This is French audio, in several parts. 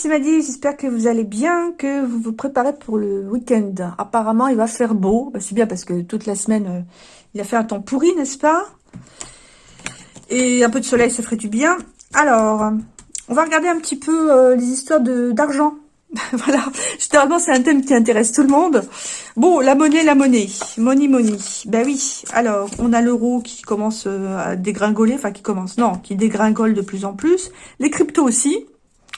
c'est Maddy, j'espère que vous allez bien, que vous vous préparez pour le week-end. Apparemment, il va faire beau. Bah, c'est bien parce que toute la semaine, euh, il a fait un temps pourri, n'est-ce pas? Et un peu de soleil, ça ferait du bien. Alors, on va regarder un petit peu euh, les histoires d'argent. voilà, généralement c'est un thème qui intéresse tout le monde. Bon, la monnaie, la monnaie, money, money. Ben oui, alors on a l'euro qui commence euh, à dégringoler, enfin qui commence, non, qui dégringole de plus en plus. Les cryptos aussi.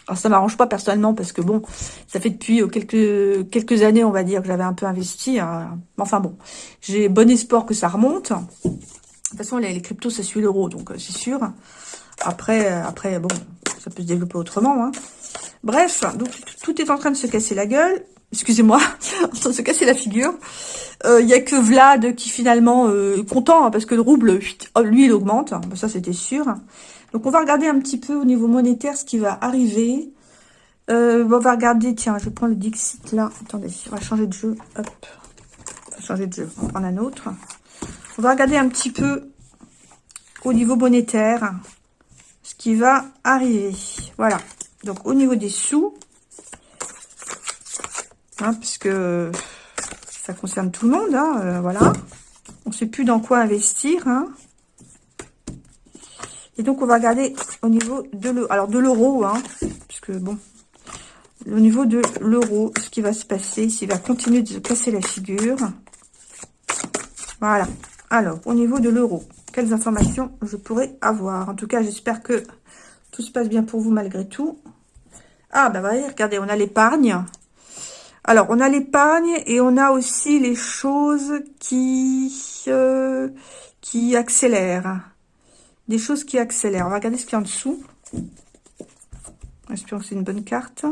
Alors ça m'arrange pas personnellement parce que bon, ça fait depuis euh, quelques quelques années, on va dire, que j'avais un peu investi. Hein. Enfin bon, j'ai bon espoir que ça remonte. De toute façon, les, cryptos, ça suit l'euro, donc euh, c'est sûr. Après, après, bon, ça peut se développer autrement. Hein. Bref, donc tout est en train de se casser la gueule. Excusez-moi, en train de se casser la figure. Il euh, y a que Vlad qui finalement euh, est content hein, parce que le rouble, lui, il augmente. Ça, c'était sûr. Donc, on va regarder un petit peu au niveau monétaire ce qui va arriver. Euh, on va regarder, tiens, je prends le Dixit là. Attendez, on va changer de jeu. Hop, on va changer de jeu. On va prendre un autre. On va regarder un petit peu au niveau monétaire ce qui va arriver. Voilà. Donc, au niveau des sous, hein, puisque ça concerne tout le monde, hein, euh, voilà. On ne sait plus dans quoi investir. Hein. Et donc, on va regarder au niveau de l'euro. Alors, de l'euro, hein, puisque, bon, au niveau de l'euro, ce qui va se passer, s'il va continuer de se casser la figure. Voilà. Alors, au niveau de l'euro, quelles informations je pourrais avoir? En tout cas, j'espère que tout se passe bien pour vous malgré tout. Ah, bah voyez, regardez, on a l'épargne. Alors, on a l'épargne et on a aussi les choses qui, euh, qui accélèrent. Des choses qui accélèrent. On va regarder ce qu'il y a en dessous. Espérons que c'est une bonne carte.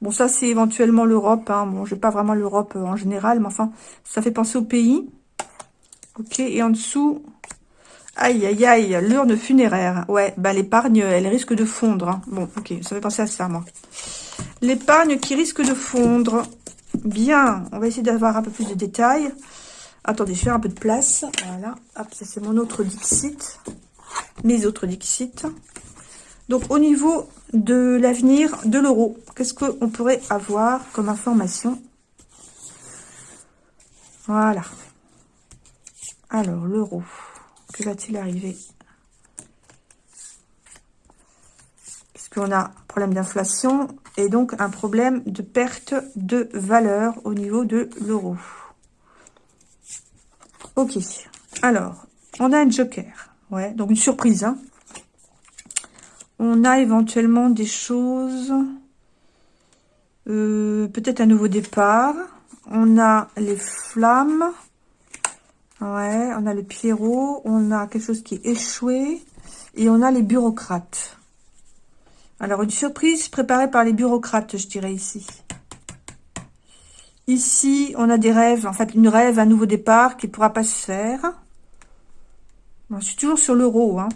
Bon, ça, c'est éventuellement l'Europe. Hein. Bon, j'ai pas vraiment l'Europe euh, en général, mais enfin, ça fait penser au pays. Ok, et en dessous, Aïe, aïe, aïe, l'urne funéraire. Ouais, bah l'épargne, elle risque de fondre. Hein. Bon, ok, ça fait penser à ça, moi. L'épargne qui risque de fondre. Bien, on va essayer d'avoir un peu plus de détails. Attendez, je faire un peu de place. Voilà, hop, ça c'est mon autre Dixit. Mes autres Dixit. Donc, au niveau de l'avenir de l'euro, qu'est-ce qu'on pourrait avoir comme information? Voilà. Alors, l'euro. Que va-t-il arriver? Puisqu'on a un problème d'inflation et donc un problème de perte de valeur au niveau de l'euro. Ok. Alors, on a un joker. Ouais, donc une surprise. Hein. On a éventuellement des choses... Euh, peut-être un nouveau départ. On a les flammes. Ouais, on a le Pierrot, on a quelque chose qui est échoué, et on a les bureaucrates. Alors, une surprise préparée par les bureaucrates, je dirais ici. Ici, on a des rêves, en fait, une rêve, un nouveau départ qui ne pourra pas se faire. Je suis toujours sur l'euro. Hein.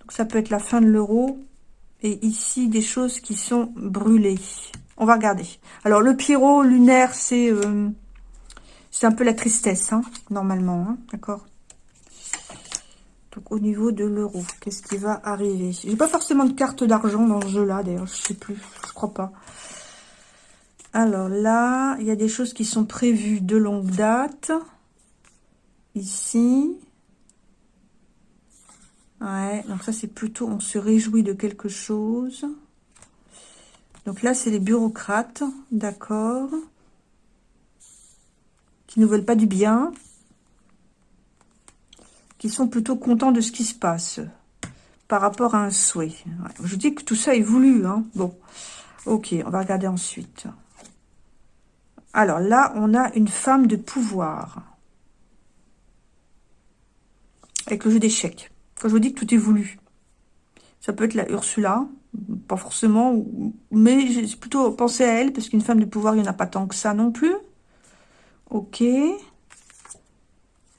Donc, ça peut être la fin de l'euro. Et ici, des choses qui sont brûlées. On va regarder. Alors, le Pierrot lunaire, c'est... Euh, un peu la tristesse, hein, normalement, hein, d'accord Donc, au niveau de l'euro, qu'est-ce qui va arriver? J'ai pas forcément de carte d'argent dans ce jeu-là, d'ailleurs, je sais plus, je crois pas. Alors là, il y a des choses qui sont prévues de longue date. Ici. Ouais, donc ça, c'est plutôt, on se réjouit de quelque chose. Donc là, c'est les bureaucrates, d'accord qui ne veulent pas du bien, qui sont plutôt contents de ce qui se passe par rapport à un souhait. je dis que tout ça est voulu. Hein. Bon, ok, on va regarder ensuite. Alors là, on a une femme de pouvoir. Avec le jeu d'échecs. Quand je vous dis que tout est voulu. Ça peut être la Ursula, pas forcément, mais j'ai plutôt pensé à elle, parce qu'une femme de pouvoir, il n'y en a pas tant que ça non plus. Ok.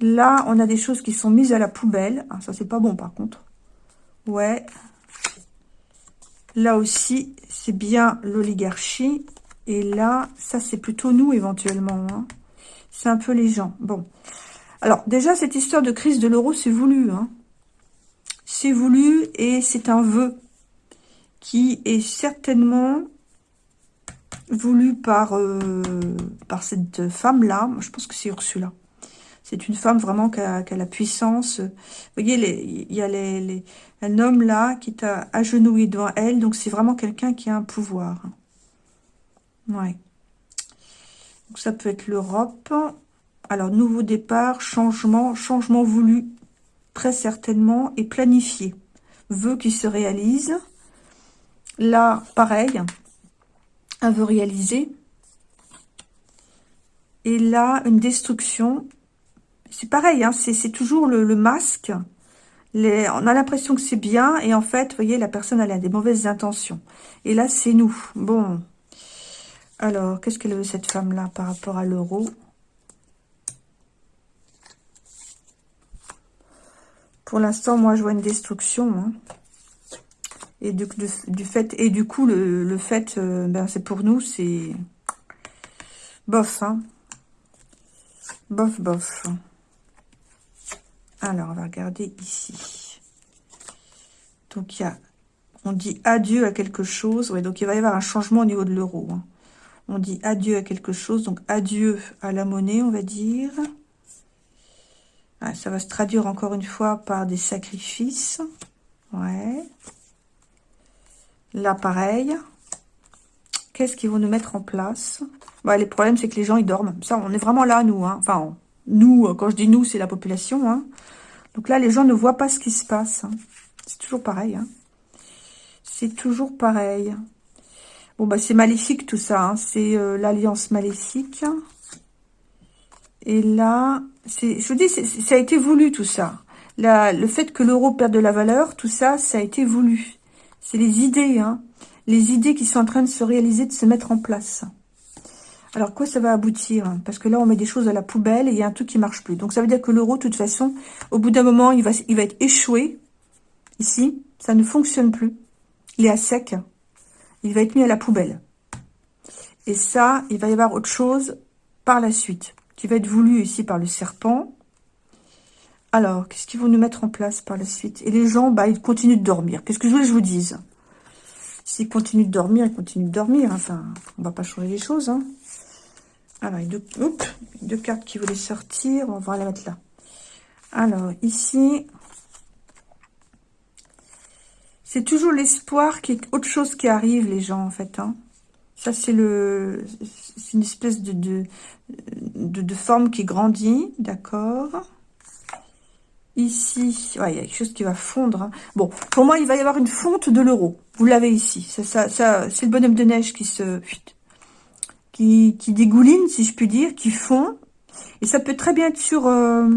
Là, on a des choses qui sont mises à la poubelle. Ah, ça, c'est pas bon, par contre. Ouais. Là aussi, c'est bien l'oligarchie. Et là, ça, c'est plutôt nous, éventuellement. Hein. C'est un peu les gens. Bon. Alors, déjà, cette histoire de crise de l'euro, c'est voulu. Hein. C'est voulu et c'est un vœu. qui est certainement voulu par, euh, cette femme-là. Je pense que c'est Ursula. C'est une femme vraiment qui a, la puissance. Vous voyez, il y a un homme là qui est agenouillé devant elle. Donc, c'est vraiment quelqu'un qui a un pouvoir. Ouais. Donc, ça peut être l'Europe. Alors, nouveau départ, changement, changement voulu, très certainement, et planifié. Vœu qui se réalise. Là, pareil, un vœu réalisé. Et là, une destruction c'est pareil, hein, c'est toujours le, masque. On a l'impression que c'est bien, et en fait, vous voyez, la personne, elle a des mauvaises intentions. Et là, c'est nous. Bon. Alors, qu'est-ce qu'elle veut, cette femme-là, par rapport à l'euro? Pour l'instant, moi, je vois une destruction. Hein. Et du, du, fait, et du coup, le, fait, euh, ben, c'est pour nous, c'est bof, hein. Bof, bof. Alors, on va regarder ici. Donc, il y a, on dit adieu à quelque chose. Ouais, donc il va y avoir un changement au niveau de l'euro. Hein. On dit adieu à quelque chose. Donc, adieu à la monnaie, on va dire. Ah, ça va se traduire encore une fois par des sacrifices. Ouais. Là, pareil. Qu'est-ce qu'ils vont nous mettre en place? Bah, Les problèmes, c'est que les gens, ils dorment. Ça, on est vraiment là, nous. Hein. Enfin, nous, quand je dis nous, c'est la population. Hein. Donc là, les gens ne voient pas ce qui se passe. Hein. C'est toujours pareil. C'est toujours pareil. Bon, bah c'est maléfique tout ça. C'est euh, l'alliance maléfique. Et là, je vous dis, ça a été voulu tout ça. le fait que l'euro perde de la valeur, tout ça, ça a été voulu. C'est les idées, hein. Les idées qui sont en train de se réaliser, de se mettre en place. Alors, quoi ça va aboutir? Parce que là, on met des choses à la poubelle et il y a un truc qui marche plus. Donc, ça veut dire que l'euro, de toute façon, au bout d'un moment, il va, il va être échoué. Ici, ça ne fonctionne plus. Il est à sec. Il va être mis à la poubelle. Et ça, il va y avoir autre chose par la suite, qui va être voulu ici par le serpent. Alors, qu'est-ce qu'ils vont nous mettre en place par la suite? Et les gens, bah, ils continuent de dormir. Qu'est-ce que je voulais que je vous dise? S'ils continuent de dormir, ils continuent de dormir. Enfin, on va pas changer les choses. Hein. Alors, y a deux, cartes qui voulaient sortir. On va la mettre là. Alors, ici, c'est toujours l'espoir qu'il y ait autre chose qui arrive, les gens, en fait. Hein. C'est le, une espèce de, de, forme qui grandit, d'accord Ici, il y a quelque chose qui va fondre. Hein. Bon, pour moi, il va y avoir une fonte de l'euro. Vous l'avez ici. Ça, ça, ça c'est le bonhomme de neige qui se qui, dégoulinent, si je puis dire, qui font. Et ça peut très bien être sur, euh,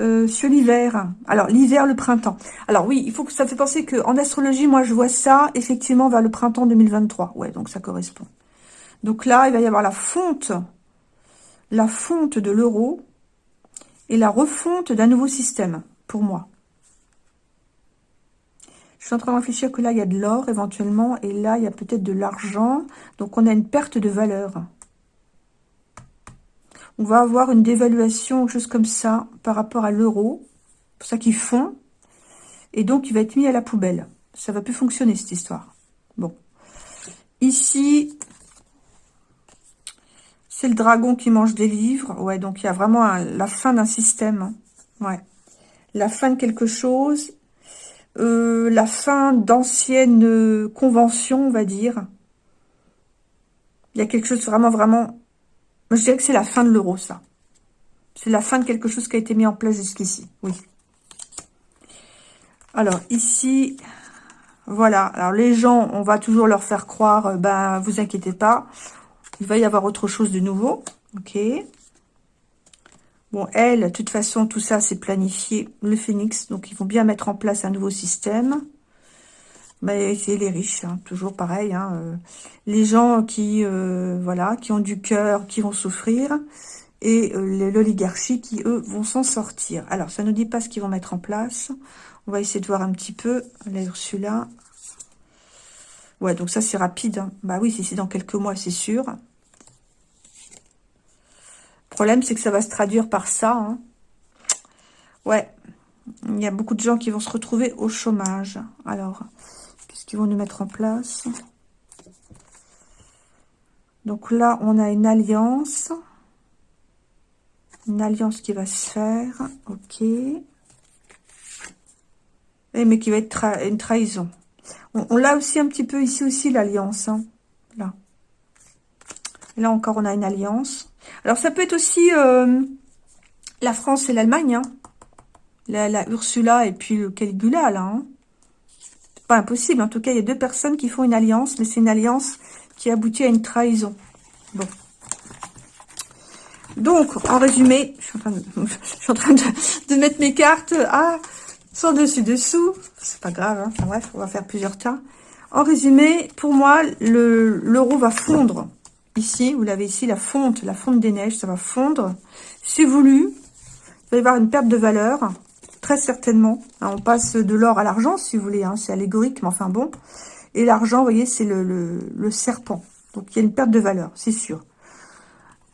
euh, sur l'hiver. Alors, l'hiver, le printemps. Alors oui, il faut que ça fait penser que en astrologie, moi, je vois ça, effectivement, vers le printemps 2023. Ouais, donc ça correspond. Donc là, il va y avoir la fonte, la fonte de l'euro et la refonte d'un nouveau système, pour moi. Je suis en train de réfléchir que là, il y a de l'or éventuellement. Et là, il y a peut-être de l'argent. Donc, on a une perte de valeur. On va avoir une dévaluation, chose comme ça, par rapport à l'euro. C'est pour ça qu'ils font. Et donc, il va être mis à la poubelle. Ça va plus fonctionner, cette histoire. Bon. Ici, c'est le dragon qui mange des livres. Ouais, donc il y a vraiment la fin d'un système. Ouais. La fin de quelque chose euh, la fin d'anciennes conventions, on va dire. Il y a quelque chose vraiment, vraiment... Je dirais que c'est la fin de l'euro, ça. C'est la fin de quelque chose qui a été mis en place jusqu'ici, oui. Alors, ici, voilà. Alors, les gens, on va toujours leur faire croire, euh, ben, vous inquiétez pas, il va y avoir autre chose de nouveau. Ok. Bon, elle, de toute façon, tout ça, c'est planifié, le phénix. Donc, ils vont bien mettre en place un nouveau système. Mais c'est les riches, hein, toujours pareil. Hein, euh, les gens qui, euh, voilà, qui ont du cœur, qui vont souffrir. Et euh, l'oligarchie qui, eux, vont s'en sortir. Alors, ça ne nous dit pas ce qu'ils vont mettre en place. On va essayer de voir un petit peu. Là. Ouais, donc ça, c'est rapide. Hein. Bah oui, c'est dans quelques mois, c'est sûr problème, c'est que ça va se traduire par ça. Ouais, il y a beaucoup de gens qui vont se retrouver au chômage. Alors, Qu'ils vont nous mettre en place Donc là, on a une alliance. Une alliance qui va se faire. Ok. Et eh, mais qui va être une trahison. On, l'a aussi un petit peu ici aussi, l'alliance. Hein. Là. là encore, on a une alliance. Alors, ça peut être aussi euh, la France et l'Allemagne. Hein. La, Ursula et puis le Caligula, là. Hein. Pas impossible. En tout cas, il y a deux personnes qui font une alliance, mais c'est une alliance qui aboutit à une trahison. Bon. Donc, en résumé, je suis en train de, mettre mes cartes à sans dessus-dessous. C'est pas grave, hein. bref, on va faire plusieurs tas. En résumé, pour moi, l'euro va fondre. Ici, vous l'avez ici, la fonte, la fonte des neiges, ça va fondre. C'est voulu. Il va y avoir une perte de valeur, très certainement. Hein, on passe de l'or à l'argent, si vous voulez. Hein, c'est allégorique, mais enfin bon. Et l'argent, vous voyez, c'est le serpent. Donc, il y a une perte de valeur, c'est sûr.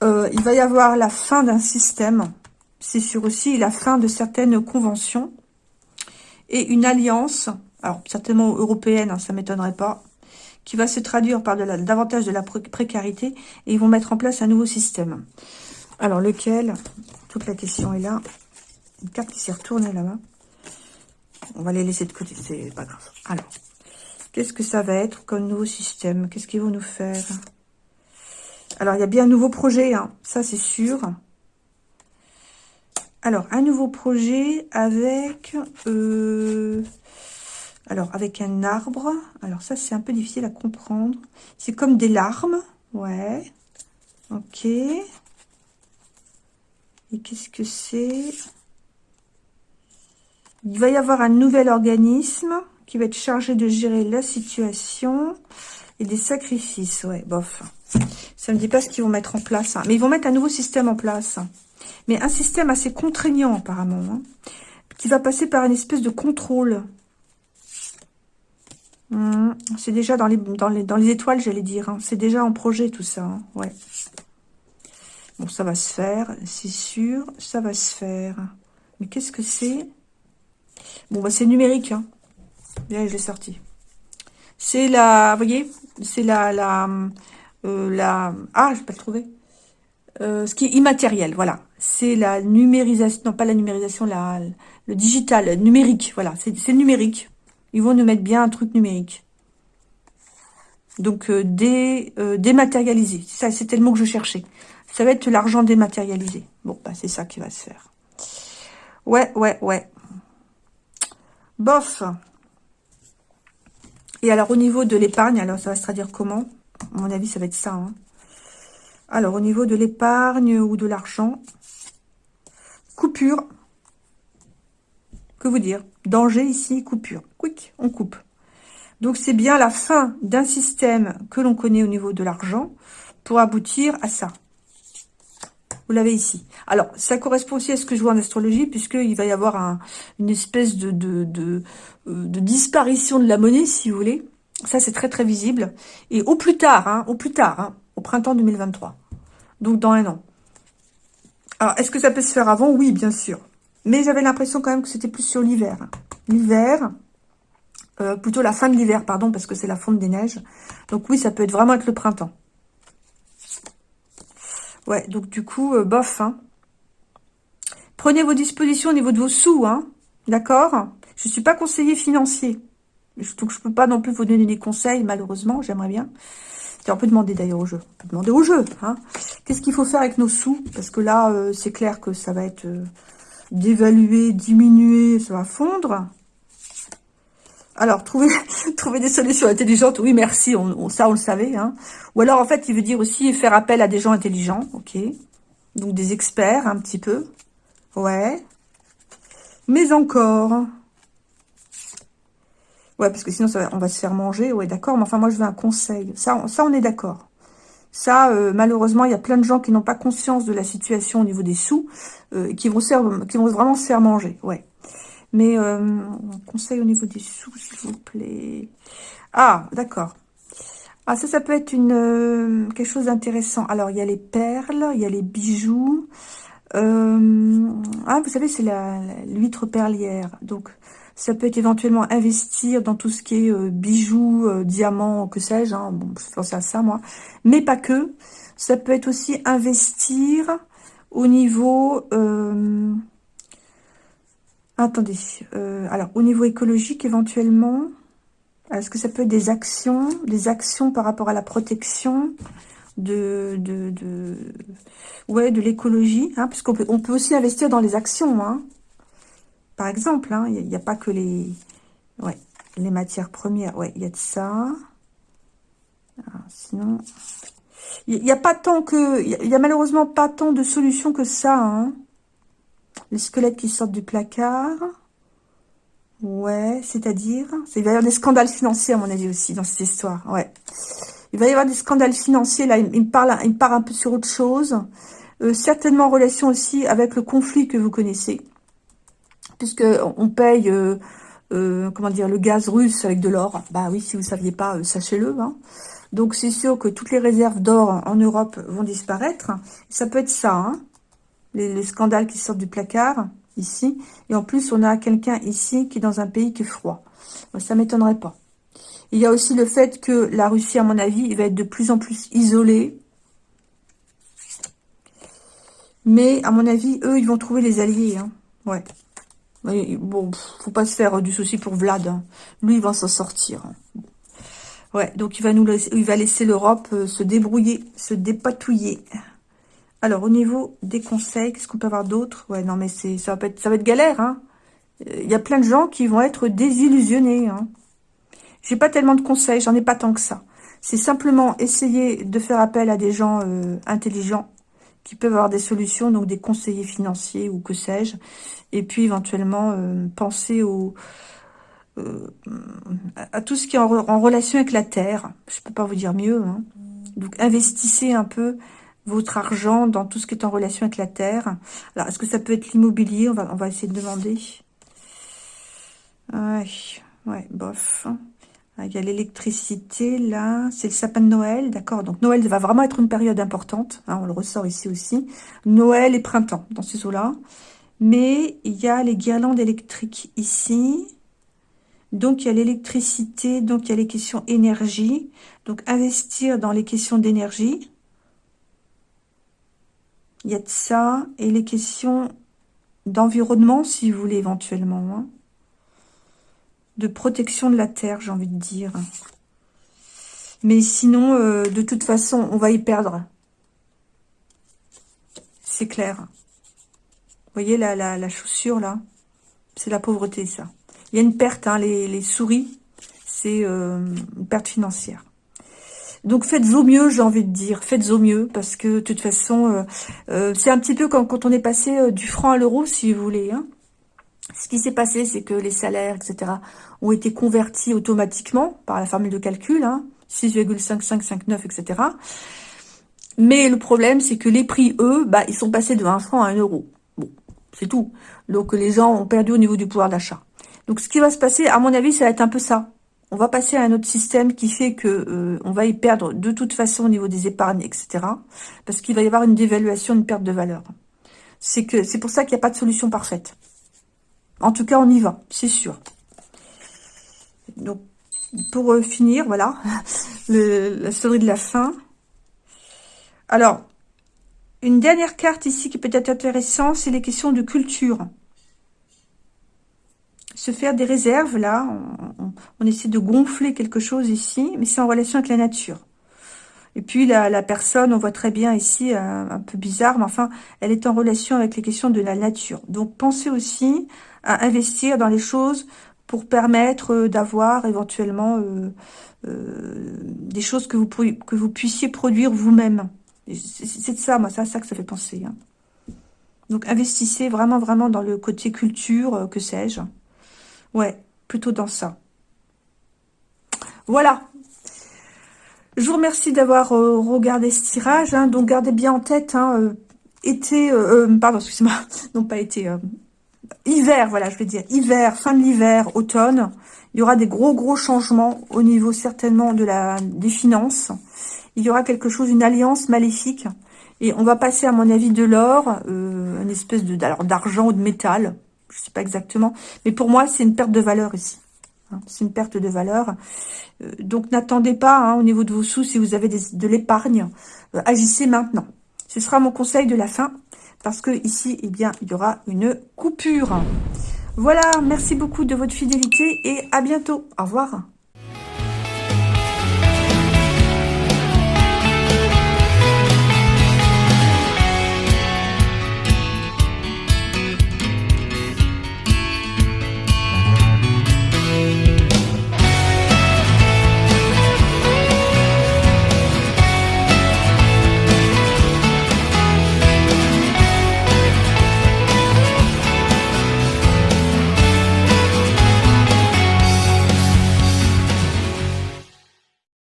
Euh, il va y avoir la fin d'un système. C'est sûr aussi la fin de certaines conventions. Et une alliance, alors certainement européenne, hein, ça m'étonnerait pas, qui va se traduire par davantage de la précarité. Et ils vont mettre en place un nouveau système. Alors lequel? Toute la question est là. Une carte qui s'est retournée là-bas. On va les laisser de côté, c'est pas grave. Alors, qu'est-ce que ça va être comme nouveau système? Qu'est-ce qu'ils vont nous faire? Alors, il y a bien un nouveau projet, hein. ça c'est sûr. Alors, un nouveau projet avec... Euh, alors, avec un arbre. Alors, ça, c'est un peu difficile à comprendre. C'est comme des larmes. Ouais. Ok. Et qu'est-ce que c'est? Il va y avoir un nouvel organisme qui va être chargé de gérer la situation et des sacrifices. Ouais, bof. Ça ne me dit pas ce qu'ils vont mettre en place. Hein. Mais ils vont mettre un nouveau système en place. Mais un système assez contraignant, apparemment. Hein, qui va passer par une espèce de contrôle. Hum, c'est déjà dans les, étoiles, j'allais dire. Hein. C'est déjà en projet, tout ça. Ouais. Bon, ça va se faire, c'est sûr. Ça va se faire. Mais qu'est-ce que c'est? Bon, bah c'est numérique. Bien, je l'ai sorti. C'est la, vous voyez, c'est la, la, euh, la... Ah, je vais pas le trouver. Euh, ce qui est immatériel, voilà. C'est la numérisation, non pas la numérisation, la, le digital, numérique, voilà. C'est numérique. Ils vont nous mettre bien un truc numérique. Donc, euh, dé, dématérialisé. Ça, c'était le mot que je cherchais. Ça va être l'argent dématérialisé. Bon, bah, c'est ça qui va se faire. Ouais, ouais, ouais. Bof. Et alors, au niveau de l'épargne, alors ça va se traduire comment? À mon avis, ça va être ça. Hein. Alors, au niveau de l'épargne ou de l'argent, coupure. Que vous dire? Danger ici, coupure. Quick, on coupe. Donc, c'est bien la fin d'un système que l'on connaît au niveau de l'argent pour aboutir à ça. Vous l'avez ici. Alors, ça correspond aussi à ce que je vois en astrologie, puisqu'il va y avoir une espèce euh, de disparition de la monnaie, si vous voulez. Ça, c'est très, très visible. Et au plus tard, hein, au plus tard, hein, au printemps 2023. Donc, dans un an. Alors, est-ce que ça peut se faire avant? Oui, bien sûr. Mais j'avais l'impression quand même que c'était plus sur l'hiver. L'hiver, euh, plutôt la fin de l'hiver, pardon, parce que c'est la fonte des neiges. Donc oui, ça peut être vraiment être le printemps. Ouais, donc du coup, euh, bof. Hein. Prenez vos dispositions au niveau de vos sous, hein. D'accord? Je ne suis pas conseiller financier. Donc, je peux pas non plus vous donner des conseils, malheureusement, j'aimerais bien. On peut demander d'ailleurs au jeu. On peut demander au jeu. Hein. Qu'est-ce qu'il faut faire avec nos sous? Parce que là, euh, c'est clair que ça va être euh, dévalué, diminué, ça va fondre. Alors, trouver, trouver des solutions intelligentes, oui, merci, ça, on le savait. Hein. Ou alors, en fait, il veut dire aussi faire appel à des gens intelligents, ok Donc, des experts, un petit peu. Ouais. Mais encore... Ouais, parce que sinon, on va se faire manger. Ouais, d'accord. Mais enfin, moi, je veux un conseil. Ça, ça on est d'accord. Ça, euh, malheureusement, il y a plein de gens qui n'ont pas conscience de la situation au niveau des sous, euh, qui, vont qui vont vraiment se faire manger. Ouais. Mais euh, conseil au niveau des sous, s'il vous plaît. Ah, d'accord. Ah, ça, ça peut être une euh, quelque chose d'intéressant. Alors, il y a les perles, il y a les bijoux. ah, vous savez, c'est l'huître perlière. Donc, Ça peut être éventuellement investir dans tout ce qui est euh, bijoux, euh, diamants, que sais-je. Hein. Bon, je pense à ça, moi. Mais pas que. Ça peut être aussi investir au niveau... Euh, attendez. alors, au niveau écologique, éventuellement. Est-ce que ça peut être des actions Des actions par rapport à la protection de, de, ouais, de l'écologie, hein, puisqu'on peut, on peut aussi investir dans les actions, hein. par exemple, hein, il n'y a, pas que les, ouais, les matières premières, ouais, il y a de ça, ah, sinon, il n'y a pas tant que, il y, a malheureusement pas tant de solutions que ça, hein. Les squelettes qui sortent du placard, ouais, c'est-à-dire, il va y avoir des scandales financiers à mon avis aussi dans cette histoire, ouais, il va y avoir des scandales financiers, là, il, me parle, il part un peu sur autre chose. Euh, certainement en relation aussi avec le conflit que vous connaissez. Puisque on paye, euh, euh, comment dire, le gaz russe avec de l'or. Bah oui, si vous ne saviez pas, sachez-le. Hein. Donc c'est sûr que toutes les réserves d'or en Europe vont disparaître. Ça peut être ça, hein. Les, scandales qui sortent du placard, ici. Et en plus, on a quelqu'un ici qui est dans un pays qui est froid. Ça m'étonnerait pas. Il y a aussi le fait que la Russie, à mon avis, va être de plus en plus isolée. Mais, à mon avis, eux, ils vont trouver les alliés. Hein. Ouais. bon, faut pas se faire du souci pour Vlad. Hein. Lui, il va s'en sortir. Hein. Ouais, donc il va nous laisser, il va laisser l'Europe euh, se débrouiller, se dépatouiller. Alors, au niveau des conseils, qu'est-ce qu'on peut avoir d'autre? Ouais, non, mais c'est ça va être, ça va être galère. Hein. Il y a plein de gens qui vont être désillusionnés. Hein. J'ai pas tellement de conseils, j'en ai pas tant que ça. C'est simplement essayer de faire appel à des gens euh, intelligents qui peuvent avoir des solutions, donc des conseillers financiers ou que sais-je. Et puis éventuellement euh, penser euh, à tout ce qui est en, relation avec la terre. Je peux pas vous dire mieux. Hein. Donc investissez un peu votre argent dans tout ce qui est en relation avec la terre. Alors, est-ce que ça peut être l'immobilier? On va, on va essayer de demander. Ouais, ouais, bof. Ah, il y a l'électricité, là. C'est le sapin de Noël, d'accord. Donc, Noël va vraiment être une période importante. Hein, on le ressort ici aussi. Noël et printemps, dans ces eaux-là. Mais il y a les guirlandes électriques ici. Donc, il y a l'électricité. Donc, il y a les questions énergie. Donc, investir dans les questions d'énergie. Il y a de ça. Et les questions d'environnement, si vous voulez, éventuellement. Hein de protection de la terre, j'ai envie de dire. Mais sinon, euh, de toute façon, on va y perdre. C'est clair. Vous voyez la, la, chaussure, là? C'est la pauvreté, ça. Il y a une perte, hein, les, souris, c'est euh, une perte financière. Donc faites au mieux, j'ai envie de dire. Faites au mieux, parce que de toute façon, euh, c'est un petit peu comme quand on est passé du franc à l'euro, si vous voulez. Hein. Ce qui s'est passé, c'est que les salaires, etc., ont été convertis automatiquement par la formule de calcul, hein, 6,5559, etc. Mais le problème, c'est que les prix, eux, bah, ils sont passés de 1 franc à 1 euro. Bon, c'est tout. Donc, les gens ont perdu au niveau du pouvoir d'achat. Donc, ce qui va se passer, à mon avis, ça va être un peu ça. On va passer à un autre système qui fait que euh, on va y perdre de toute façon au niveau des épargnes, etc. Parce qu'il va y avoir une dévaluation, une perte de valeur. C'est que c'est pour ça qu'il n'y a pas de solution parfaite. En tout cas, on y va, c'est sûr. Donc, pour euh, finir, voilà, la sonnerie de la fin. Alors, une dernière carte ici qui peut être intéressante, c'est les questions de culture. Se faire des réserves, là, on, essaie de gonfler quelque chose ici, mais c'est en relation avec la nature. Et puis la, personne, on voit très bien ici, un, un, peu bizarre, mais enfin, elle est en relation avec les questions de la nature. Donc pensez aussi à investir dans les choses pour permettre euh, d'avoir éventuellement euh, euh, des choses que vous, puissiez produire vous-même. C'est ça, moi, c'est ça que ça fait penser. Hein. Donc, investissez vraiment, vraiment dans le côté culture, que sais-je. Ouais, plutôt dans ça. Voilà. Je vous remercie d'avoir regardé ce tirage. Hein. Donc, gardez bien en tête, hein, été... pardon, excusez-moi. Non, pas été hiver, voilà, je vais dire hiver, fin de l'hiver, automne, il y aura des gros, gros changements au niveau certainement des finances. Il y aura quelque chose, une alliance maléfique. Et on va passer, à mon avis, de l'or, euh, une espèce de d'argent ou de métal. Je sais pas exactement. Mais pour moi, c'est une perte de valeur ici. Hein. c'est une perte de valeur. Euh, donc, n'attendez pas hein, au niveau de vos sous, si vous avez de l'épargne, euh, agissez maintenant. Ce sera mon conseil de la fin, parce que ici, eh bien, il y aura une coupure. Voilà, merci beaucoup de votre fidélité et à bientôt. Au revoir.